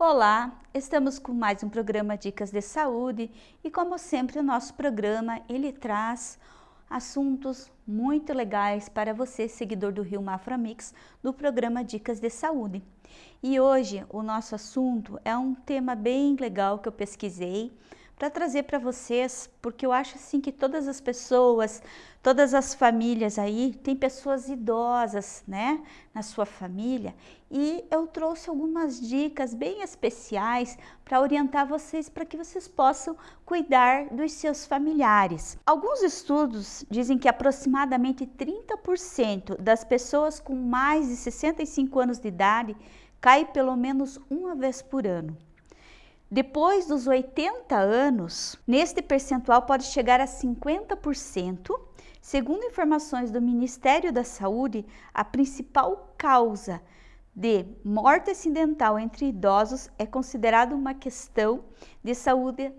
Olá, estamos com mais um programa Dicas de Saúde e como sempre o nosso programa ele traz assuntos muito legais para você, seguidor do Rio Mafra Mix, do programa Dicas de Saúde. E hoje o nosso assunto é um tema bem legal que eu pesquisei, para trazer para vocês, porque eu acho assim que todas as pessoas, todas as famílias aí, tem pessoas idosas, né, na sua família, e eu trouxe algumas dicas bem especiais para orientar vocês para que vocês possam cuidar dos seus familiares. Alguns estudos dizem que aproximadamente 30% das pessoas com mais de 65 anos de idade cai pelo menos uma vez por ano. Depois dos 80 anos, neste percentual pode chegar a 50%. Segundo informações do Ministério da Saúde, a principal causa de morte acidental entre idosos é considerada uma questão de saúde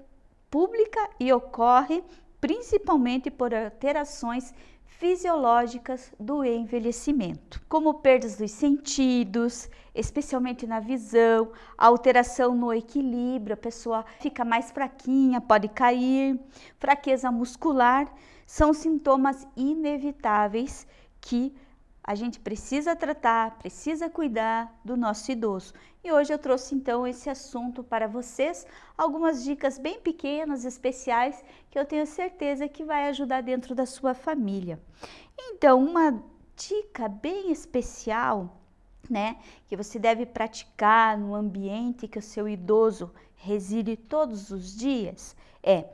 pública e ocorre principalmente por alterações fisiológicas do envelhecimento, como perdas dos sentidos, especialmente na visão, alteração no equilíbrio, a pessoa fica mais fraquinha, pode cair, fraqueza muscular, são sintomas inevitáveis que a gente precisa tratar, precisa cuidar do nosso idoso. E hoje eu trouxe então esse assunto para vocês, algumas dicas bem pequenas, especiais, que eu tenho certeza que vai ajudar dentro da sua família. Então, uma dica bem especial, né, que você deve praticar no ambiente que o seu idoso reside todos os dias, é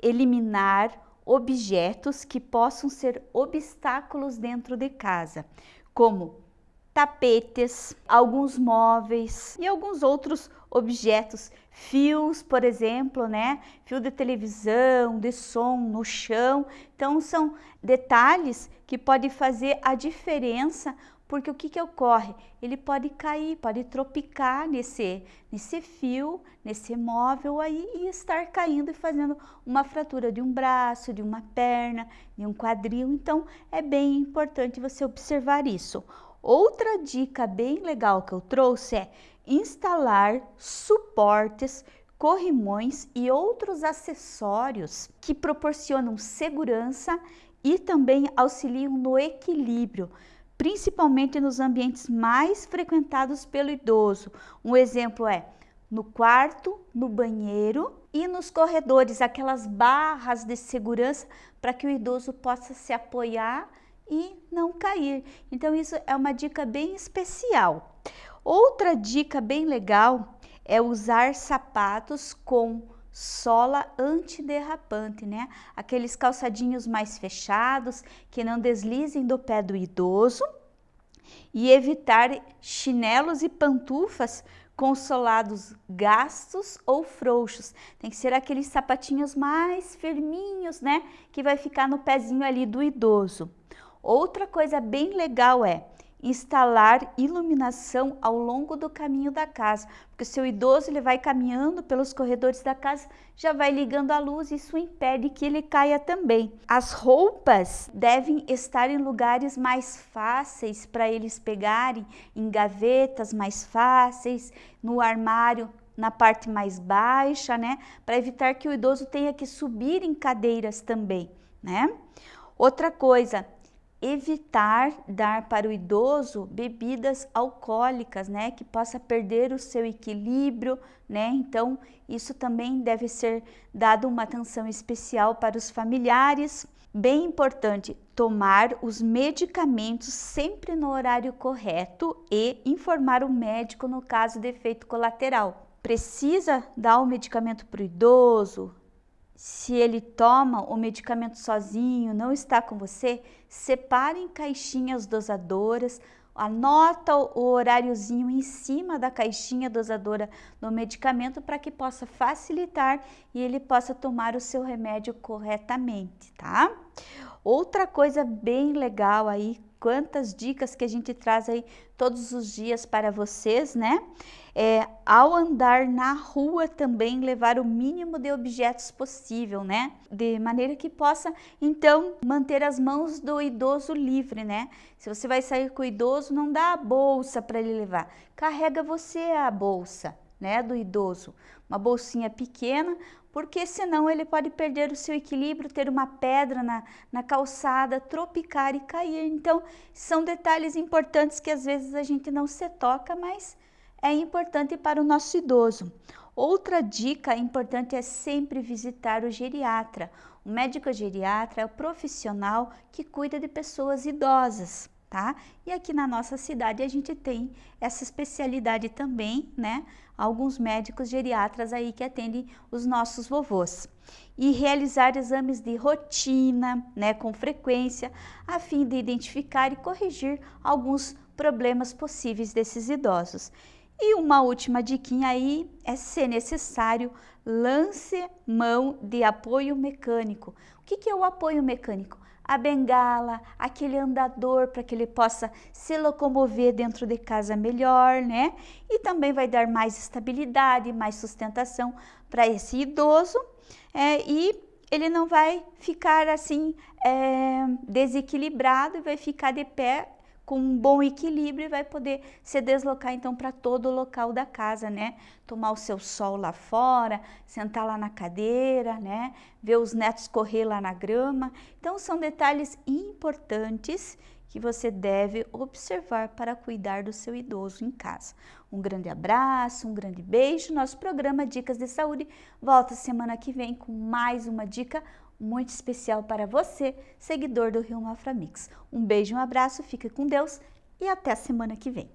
eliminar objetos que possam ser obstáculos dentro de casa, como tapetes, alguns móveis e alguns outros objetos, fios, por exemplo, né? Fio de televisão, de som no chão. Então são detalhes que podem fazer a diferença porque o que, que ocorre? Ele pode cair, pode tropicar nesse, nesse fio, nesse móvel aí e estar caindo e fazendo uma fratura de um braço, de uma perna, de um quadril. Então, é bem importante você observar isso. Outra dica bem legal que eu trouxe é instalar suportes corrimões e outros acessórios que proporcionam segurança e também auxiliam no equilíbrio principalmente nos ambientes mais frequentados pelo idoso. Um exemplo é no quarto, no banheiro e nos corredores, aquelas barras de segurança para que o idoso possa se apoiar e não cair. Então isso é uma dica bem especial. Outra dica bem legal é usar sapatos com sola antiderrapante, né? Aqueles calçadinhos mais fechados que não deslizem do pé do idoso e evitar chinelos e pantufas com solados gastos ou frouxos. Tem que ser aqueles sapatinhos mais firminhos, né? Que vai ficar no pezinho ali do idoso. Outra coisa bem legal é instalar iluminação ao longo do caminho da casa, porque seu idoso ele vai caminhando pelos corredores da casa, já vai ligando a luz isso impede que ele caia também. As roupas devem estar em lugares mais fáceis para eles pegarem, em gavetas mais fáceis, no armário na parte mais baixa, né, para evitar que o idoso tenha que subir em cadeiras também, né? Outra coisa, evitar dar para o idoso bebidas alcoólicas, né, que possa perder o seu equilíbrio, né? Então, isso também deve ser dado uma atenção especial para os familiares. Bem importante, tomar os medicamentos sempre no horário correto e informar o médico no caso de efeito colateral. Precisa dar o medicamento para o idoso, se ele toma o medicamento sozinho, não está com você, separe em caixinhas dosadoras, anota o horáriozinho em cima da caixinha dosadora do medicamento para que possa facilitar e ele possa tomar o seu remédio corretamente, tá? Outra coisa bem legal aí, quantas dicas que a gente traz aí todos os dias para vocês, né? É, ao andar na rua também levar o mínimo de objetos possível, né? De maneira que possa, então, manter as mãos do idoso livre, né? Se você vai sair com o idoso, não dá a bolsa para ele levar, carrega você a bolsa, né, do idoso. Uma bolsinha pequena, porque senão ele pode perder o seu equilíbrio, ter uma pedra na, na calçada, tropicar e cair. Então, são detalhes importantes que às vezes a gente não se toca, mas é importante para o nosso idoso. Outra dica importante é sempre visitar o geriatra. O médico geriatra é o profissional que cuida de pessoas idosas tá? E aqui na nossa cidade a gente tem essa especialidade também, né? Alguns médicos geriatras aí que atendem os nossos vovôs. E realizar exames de rotina, né, com frequência, a fim de identificar e corrigir alguns problemas possíveis desses idosos. E uma última diquinha aí é se necessário, lance mão de apoio mecânico. O que, que é o apoio mecânico? A bengala, aquele andador para que ele possa se locomover dentro de casa melhor, né? E também vai dar mais estabilidade, mais sustentação para esse idoso é, e ele não vai ficar assim é, desequilibrado e vai ficar de pé com um bom equilíbrio e vai poder se deslocar então para todo o local da casa, né? Tomar o seu sol lá fora, sentar lá na cadeira, né? Ver os netos correr lá na grama. Então são detalhes importantes que você deve observar para cuidar do seu idoso em casa. Um grande abraço, um grande beijo. Nosso programa Dicas de Saúde volta semana que vem com mais uma dica muito especial para você, seguidor do Rio Mafra Mix. Um beijo, um abraço, fica com Deus e até a semana que vem.